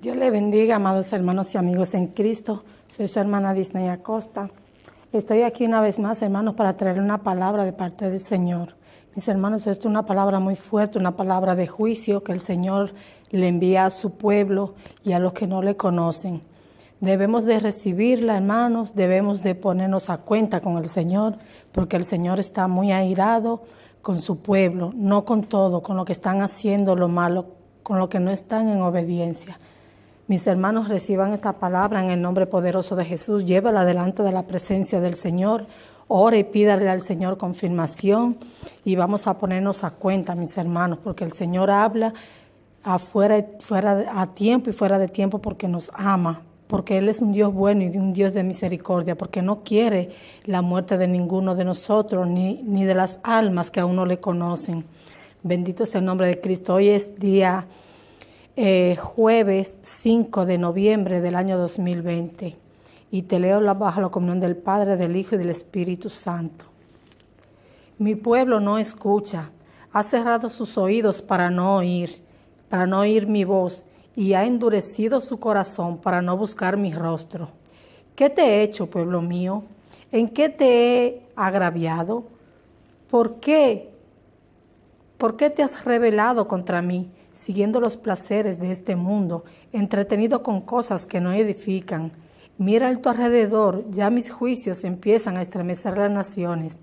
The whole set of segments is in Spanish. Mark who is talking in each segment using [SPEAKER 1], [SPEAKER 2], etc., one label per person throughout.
[SPEAKER 1] Dios le bendiga, amados hermanos y amigos en Cristo. Soy su hermana Disney Acosta. Estoy aquí una vez más, hermanos, para traer una palabra de parte del Señor. Mis hermanos, esto es una palabra muy fuerte, una palabra de juicio que el Señor le envía a su pueblo y a los que no le conocen. Debemos de recibirla, hermanos, debemos de ponernos a cuenta con el Señor, porque el Señor está muy airado con su pueblo, no con todo, con lo que están haciendo lo malo, con lo que no están en obediencia. Mis hermanos reciban esta palabra en el nombre poderoso de Jesús. Llévala delante de la presencia del Señor. Ore y pídale al Señor confirmación y vamos a ponernos a cuenta, mis hermanos, porque el Señor habla afuera, fuera, a tiempo y fuera de tiempo porque nos ama, porque Él es un Dios bueno y un Dios de misericordia, porque no quiere la muerte de ninguno de nosotros ni, ni de las almas que aún no le conocen. Bendito sea el nombre de Cristo. Hoy es día eh, jueves 5 de noviembre del año 2020 y te leo la, bajo la comunión del Padre, del Hijo y del Espíritu Santo. Mi pueblo no escucha, ha cerrado sus oídos para no oír, para no oír mi voz y ha endurecido su corazón para no buscar mi rostro. ¿Qué te he hecho, pueblo mío? ¿En qué te he agraviado? ¿Por qué? ¿Por qué te has rebelado contra mí? Siguiendo los placeres de este mundo, entretenido con cosas que no edifican. Mira a tu alrededor, ya mis juicios empiezan a estremecer las naciones.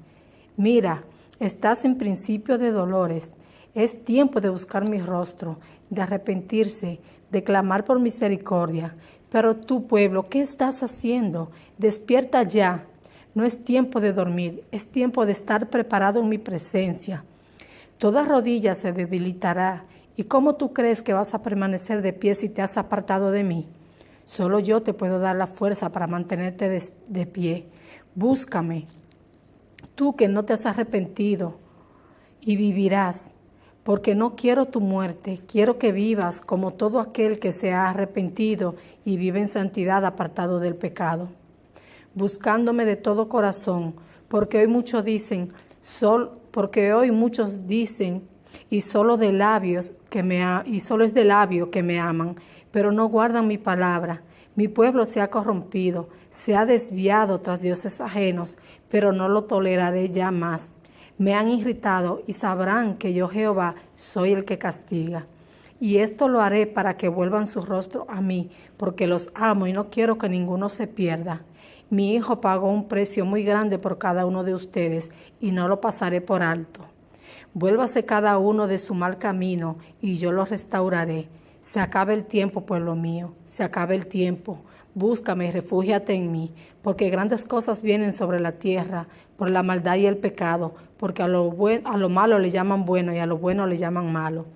[SPEAKER 1] Mira, estás en principio de dolores. Es tiempo de buscar mi rostro, de arrepentirse, de clamar por misericordia. Pero tu pueblo, ¿qué estás haciendo? Despierta ya. No es tiempo de dormir, es tiempo de estar preparado en mi presencia. Toda rodilla se debilitará ¿Y cómo tú crees que vas a permanecer de pie si te has apartado de mí? Solo yo te puedo dar la fuerza para mantenerte de, pie. Búscame, tú que no te has arrepentido, y vivirás, porque no quiero tu muerte, quiero que vivas como todo aquel que se ha arrepentido y vive en santidad apartado del pecado. Buscándome de todo corazón, porque hoy muchos dicen, porque hoy muchos dicen, y solo de labios que me y solo es de labio que me aman, pero no guardan mi palabra. Mi pueblo se ha corrompido, se ha desviado tras dioses ajenos, pero no lo toleraré ya más. Me han irritado y sabrán que yo Jehová soy el que castiga. Y esto lo haré para que vuelvan su rostro a mí, porque los amo y no quiero que ninguno se pierda. Mi hijo pagó un precio muy grande por cada uno de ustedes, y no lo pasaré por alto. Vuélvase cada uno de su mal camino y yo lo restauraré. Se acabe el tiempo, pueblo mío, se acabe el tiempo. Búscame refúgiate en mí, porque grandes cosas vienen sobre la tierra por la maldad y el pecado, porque a lo, a lo malo le llaman bueno y a lo bueno le llaman malo.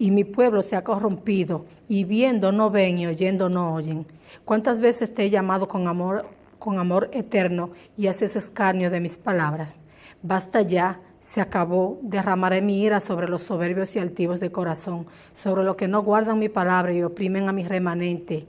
[SPEAKER 1] Y mi pueblo se ha corrompido, y viendo no ven y oyendo no oyen. ¿Cuántas veces te he llamado con amor, con amor eterno y haces escarnio de mis palabras? Basta ya, se acabó, derramaré mi ira sobre los soberbios y altivos de corazón, sobre los que no guardan mi palabra y oprimen a mi remanente.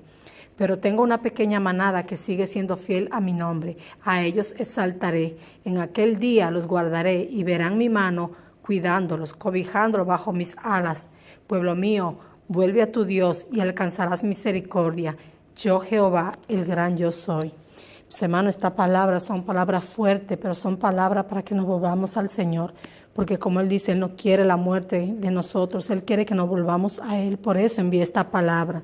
[SPEAKER 1] Pero tengo una pequeña manada que sigue siendo fiel a mi nombre. A ellos exaltaré. En aquel día los guardaré y verán mi mano cuidándolos, cobijándolos bajo mis alas. Pueblo mío, vuelve a tu Dios y alcanzarás misericordia. Yo Jehová, el gran yo soy. Hermano, estas palabras son palabras fuertes, pero son palabras para que nos volvamos al Señor, porque como Él dice, Él no quiere la muerte de nosotros, Él quiere que nos volvamos a Él, por eso envía esta palabra.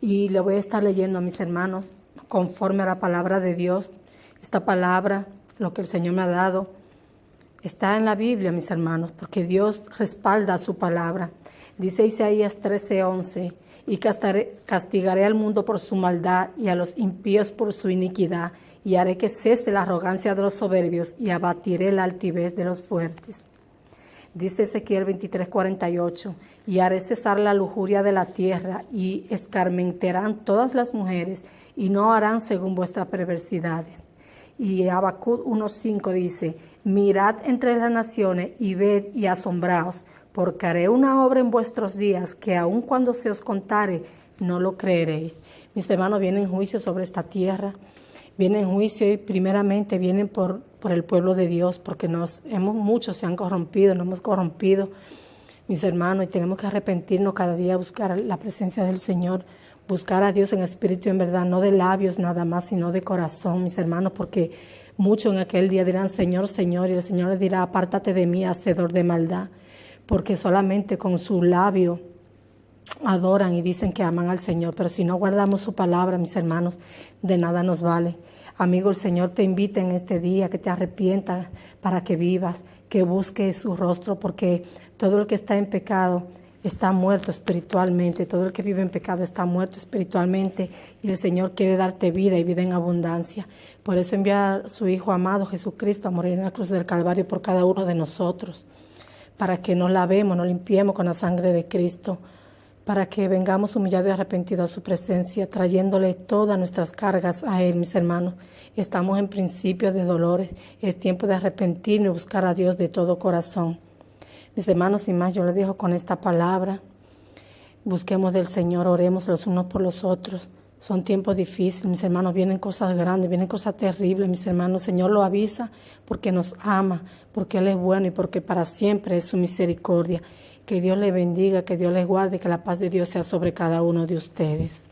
[SPEAKER 1] Y le voy a estar leyendo a mis hermanos conforme a la palabra de Dios. Esta palabra, lo que el Señor me ha dado, está en la Biblia, mis hermanos, porque Dios respalda su palabra. Dice Isaías 13:11 y castigaré al mundo por su maldad y a los impíos por su iniquidad, y haré que cese la arrogancia de los soberbios y abatiré la altivez de los fuertes. Dice Ezequiel 23:48, y haré cesar la lujuria de la tierra, y escarmenterán todas las mujeres, y no harán según vuestras perversidades. Y Abacud 1.5 dice, mirad entre las naciones y ved y asombraos, porque haré una obra en vuestros días que aun cuando se os contare, no lo creeréis. Mis hermanos, vienen juicios sobre esta tierra, vienen juicios y primeramente vienen por, por el pueblo de Dios, porque nos hemos, muchos se han corrompido, nos hemos corrompido mis hermanos, y tenemos que arrepentirnos cada día, buscar la presencia del Señor, buscar a Dios en espíritu y en verdad, no de labios nada más, sino de corazón, mis hermanos, porque muchos en aquel día dirán, Señor, Señor, y el Señor les dirá, apártate de mí, hacedor de maldad, porque solamente con su labio adoran y dicen que aman al Señor, pero si no guardamos su palabra, mis hermanos, de nada nos vale. Amigo, el Señor te invita en este día que te arrepientas para que vivas, que busques su rostro, porque todo el que está en pecado está muerto espiritualmente, todo el que vive en pecado está muerto espiritualmente y el Señor quiere darte vida y vida en abundancia. Por eso envía a su Hijo amado Jesucristo a morir en la cruz del Calvario por cada uno de nosotros, para que nos lavemos, nos limpiemos con la sangre de Cristo para que vengamos humillados y arrepentidos a su presencia, trayéndole todas nuestras cargas a Él, mis hermanos. Estamos en principio de dolores, es tiempo de arrepentirnos y buscar a Dios de todo corazón. Mis hermanos, sin más, yo les dejo con esta palabra. Busquemos del Señor, oremos los unos por los otros. Son tiempos difíciles, mis hermanos, vienen cosas grandes, vienen cosas terribles, mis hermanos. Señor lo avisa porque nos ama, porque Él es bueno y porque para siempre es su misericordia. Que Dios les bendiga, que Dios les guarde, que la paz de Dios sea sobre cada uno de ustedes.